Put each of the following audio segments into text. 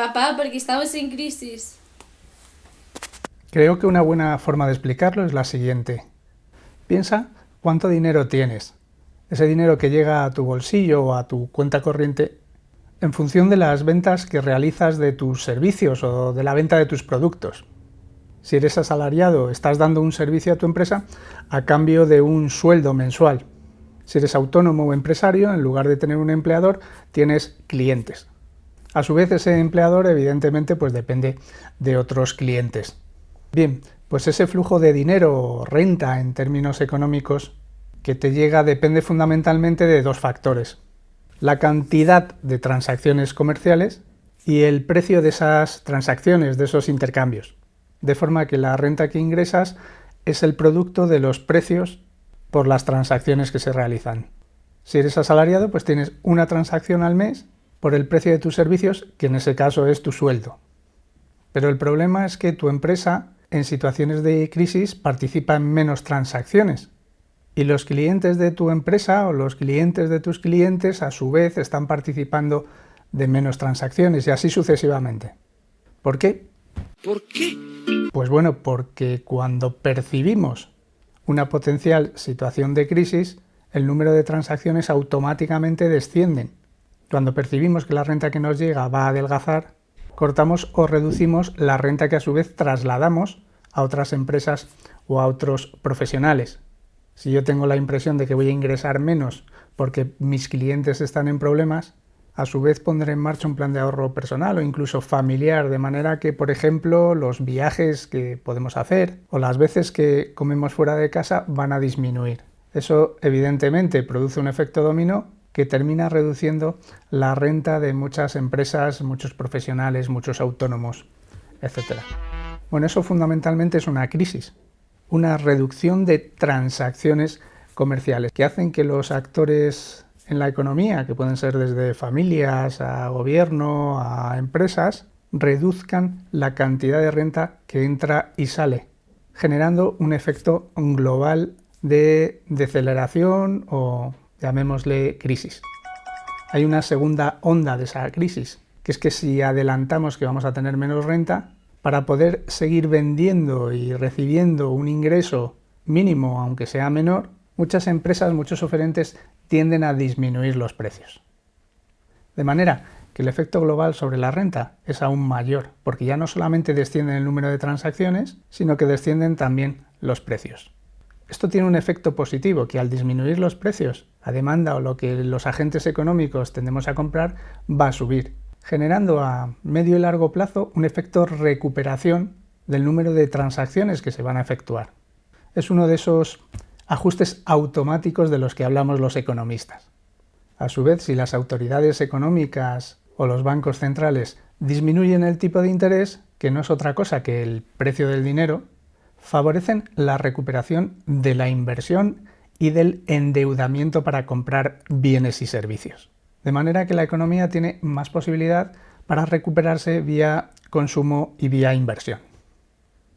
Papá, porque estamos en crisis. Creo que una buena forma de explicarlo es la siguiente. Piensa cuánto dinero tienes. Ese dinero que llega a tu bolsillo o a tu cuenta corriente en función de las ventas que realizas de tus servicios o de la venta de tus productos. Si eres asalariado, estás dando un servicio a tu empresa a cambio de un sueldo mensual. Si eres autónomo o empresario, en lugar de tener un empleador, tienes clientes. A su vez, ese empleador, evidentemente, pues depende de otros clientes. Bien, pues ese flujo de dinero o renta en términos económicos que te llega depende fundamentalmente de dos factores. La cantidad de transacciones comerciales y el precio de esas transacciones, de esos intercambios. De forma que la renta que ingresas es el producto de los precios por las transacciones que se realizan. Si eres asalariado, pues tienes una transacción al mes por el precio de tus servicios, que en ese caso es tu sueldo. Pero el problema es que tu empresa, en situaciones de crisis, participa en menos transacciones. Y los clientes de tu empresa o los clientes de tus clientes, a su vez, están participando de menos transacciones y así sucesivamente. ¿Por qué? ¿Por qué? Pues bueno, porque cuando percibimos una potencial situación de crisis, el número de transacciones automáticamente descienden. Cuando percibimos que la renta que nos llega va a adelgazar, cortamos o reducimos la renta que a su vez trasladamos a otras empresas o a otros profesionales. Si yo tengo la impresión de que voy a ingresar menos porque mis clientes están en problemas, a su vez pondré en marcha un plan de ahorro personal o incluso familiar, de manera que, por ejemplo, los viajes que podemos hacer o las veces que comemos fuera de casa van a disminuir. Eso evidentemente produce un efecto dominó que termina reduciendo la renta de muchas empresas, muchos profesionales, muchos autónomos, etc. Bueno, eso fundamentalmente es una crisis, una reducción de transacciones comerciales que hacen que los actores en la economía, que pueden ser desde familias a gobierno, a empresas, reduzcan la cantidad de renta que entra y sale, generando un efecto global de deceleración o llamémosle crisis. Hay una segunda onda de esa crisis, que es que si adelantamos que vamos a tener menos renta, para poder seguir vendiendo y recibiendo un ingreso mínimo, aunque sea menor, muchas empresas, muchos oferentes tienden a disminuir los precios. De manera que el efecto global sobre la renta es aún mayor, porque ya no solamente desciende el número de transacciones, sino que descienden también los precios. Esto tiene un efecto positivo, que al disminuir los precios, la demanda o lo que los agentes económicos tendemos a comprar va a subir, generando a medio y largo plazo un efecto recuperación del número de transacciones que se van a efectuar. Es uno de esos ajustes automáticos de los que hablamos los economistas. A su vez, si las autoridades económicas o los bancos centrales disminuyen el tipo de interés, que no es otra cosa que el precio del dinero, favorecen la recuperación de la inversión y del endeudamiento para comprar bienes y servicios. De manera que la economía tiene más posibilidad para recuperarse vía consumo y vía inversión.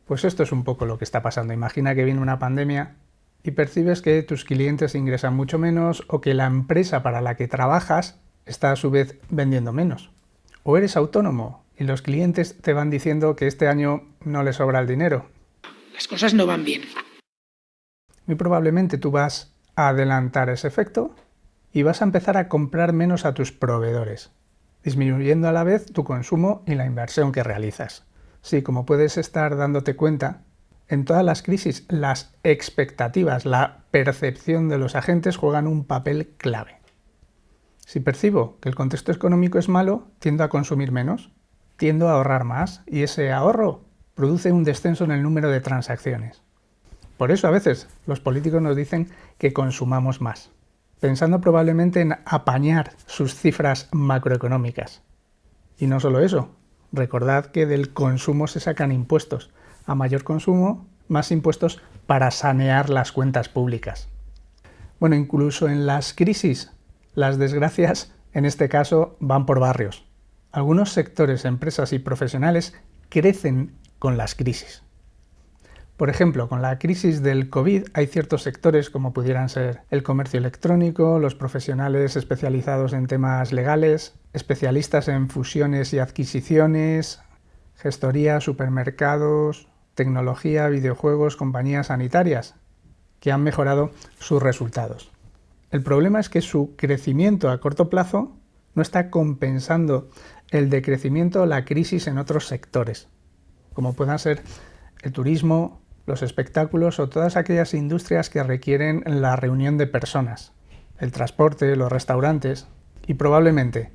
Pues esto es un poco lo que está pasando. Imagina que viene una pandemia y percibes que tus clientes ingresan mucho menos o que la empresa para la que trabajas está a su vez vendiendo menos. O eres autónomo y los clientes te van diciendo que este año no les sobra el dinero. Las cosas no van bien. Muy probablemente tú vas a adelantar ese efecto y vas a empezar a comprar menos a tus proveedores, disminuyendo a la vez tu consumo y la inversión que realizas. Sí, como puedes estar dándote cuenta, en todas las crisis, las expectativas, la percepción de los agentes juegan un papel clave. Si percibo que el contexto económico es malo, tiendo a consumir menos, tiendo a ahorrar más y ese ahorro produce un descenso en el número de transacciones. Por eso a veces los políticos nos dicen que consumamos más, pensando probablemente en apañar sus cifras macroeconómicas. Y no solo eso, recordad que del consumo se sacan impuestos, a mayor consumo, más impuestos para sanear las cuentas públicas. Bueno, incluso en las crisis, las desgracias, en este caso, van por barrios. Algunos sectores, empresas y profesionales crecen con las crisis. Por ejemplo, con la crisis del COVID hay ciertos sectores como pudieran ser el comercio electrónico, los profesionales especializados en temas legales, especialistas en fusiones y adquisiciones, gestoría, supermercados, tecnología, videojuegos, compañías sanitarias, que han mejorado sus resultados. El problema es que su crecimiento a corto plazo no está compensando el decrecimiento o la crisis en otros sectores, como puedan ser el turismo, los espectáculos o todas aquellas industrias que requieren la reunión de personas, el transporte, los restaurantes y probablemente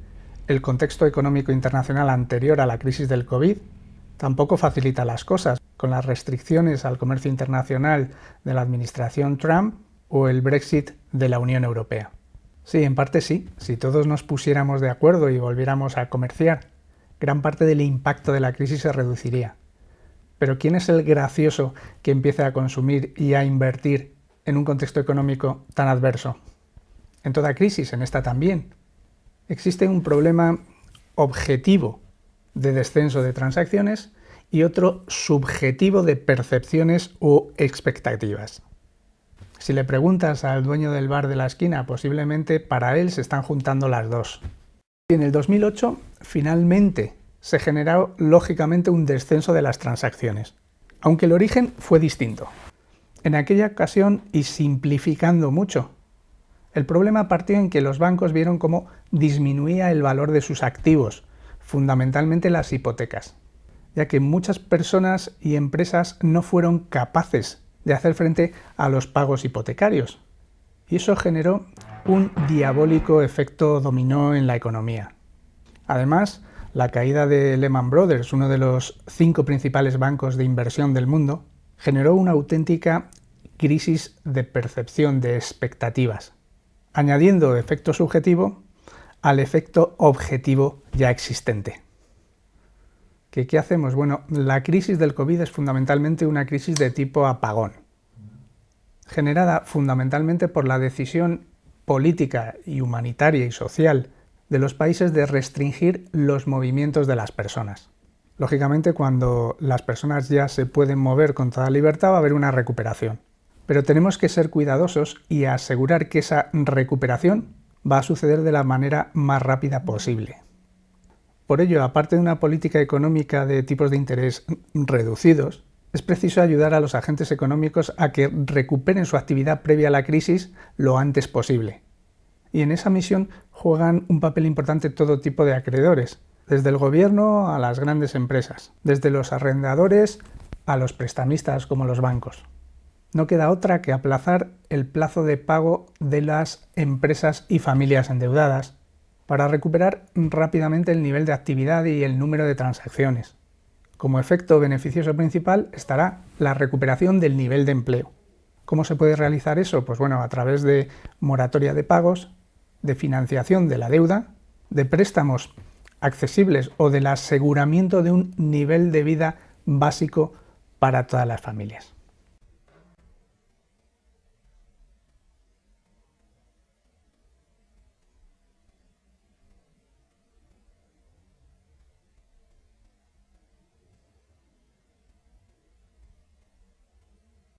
el contexto económico internacional anterior a la crisis del COVID tampoco facilita las cosas, con las restricciones al comercio internacional de la administración Trump o el Brexit de la Unión Europea. Sí, en parte sí, si todos nos pusiéramos de acuerdo y volviéramos a comerciar, gran parte del impacto de la crisis se reduciría. Pero ¿quién es el gracioso que empiece a consumir y a invertir en un contexto económico tan adverso? En toda crisis, en esta también. Existe un problema objetivo de descenso de transacciones y otro subjetivo de percepciones o expectativas. Si le preguntas al dueño del bar de la esquina, posiblemente para él se están juntando las dos. Y en el 2008, finalmente, se generó lógicamente un descenso de las transacciones, aunque el origen fue distinto. En aquella ocasión, y simplificando mucho, el problema partió en que los bancos vieron cómo disminuía el valor de sus activos, fundamentalmente las hipotecas, ya que muchas personas y empresas no fueron capaces de hacer frente a los pagos hipotecarios. Y eso generó un diabólico efecto dominó en la economía. Además, la caída de Lehman Brothers, uno de los cinco principales bancos de inversión del mundo, generó una auténtica crisis de percepción de expectativas, añadiendo efecto subjetivo al efecto objetivo ya existente. ¿Qué, ¿Qué hacemos? Bueno, la crisis del COVID es fundamentalmente una crisis de tipo apagón, generada fundamentalmente por la decisión política y humanitaria y social de los países de restringir los movimientos de las personas. Lógicamente, cuando las personas ya se pueden mover con toda libertad va a haber una recuperación. Pero tenemos que ser cuidadosos y asegurar que esa recuperación va a suceder de la manera más rápida posible. Por ello, aparte de una política económica de tipos de interés reducidos, es preciso ayudar a los agentes económicos a que recuperen su actividad previa a la crisis lo antes posible y en esa misión juegan un papel importante todo tipo de acreedores, desde el gobierno a las grandes empresas, desde los arrendadores a los prestamistas como los bancos. No queda otra que aplazar el plazo de pago de las empresas y familias endeudadas para recuperar rápidamente el nivel de actividad y el número de transacciones. Como efecto beneficioso principal estará la recuperación del nivel de empleo. ¿Cómo se puede realizar eso? Pues bueno, a través de moratoria de pagos, de financiación de la deuda, de préstamos accesibles o del aseguramiento de un nivel de vida básico para todas las familias.